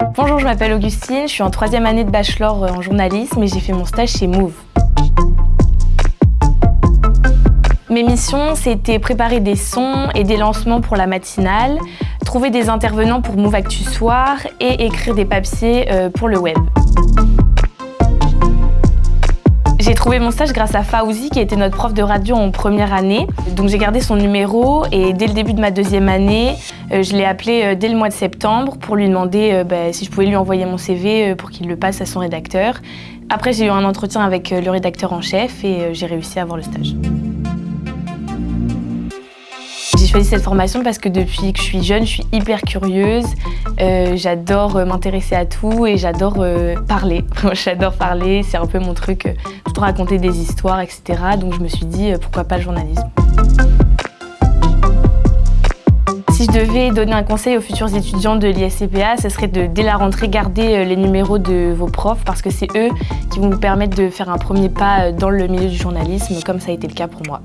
Bonjour, je m'appelle Augustine, je suis en troisième année de bachelor en journalisme et j'ai fait mon stage chez Move. Mes missions, c'était préparer des sons et des lancements pour la matinale, trouver des intervenants pour Move Actu Soir et écrire des papiers euh, pour le web. J'ai trouvé mon stage grâce à Faouzi qui était notre prof de radio en première année. Donc j'ai gardé son numéro et dès le début de ma deuxième année, euh, je l'ai appelé euh, dès le mois de septembre pour lui demander bah, si je pouvais lui envoyer mon CV pour qu'il le passe à son rédacteur. Après j'ai eu un entretien avec le rédacteur en chef et j'ai réussi à avoir le stage. J'ai choisi cette formation parce que depuis que je suis jeune, je suis hyper curieuse. Euh, j'adore euh, m'intéresser à tout et j'adore euh, parler. j'adore parler, c'est un peu mon truc, tout raconter des histoires, etc. Donc je me suis dit, pourquoi pas le journalisme si je devais donner un conseil aux futurs étudiants de l'ISCPA, ce serait de, dès la rentrée, garder les numéros de vos profs parce que c'est eux qui vont vous permettre de faire un premier pas dans le milieu du journalisme, comme ça a été le cas pour moi.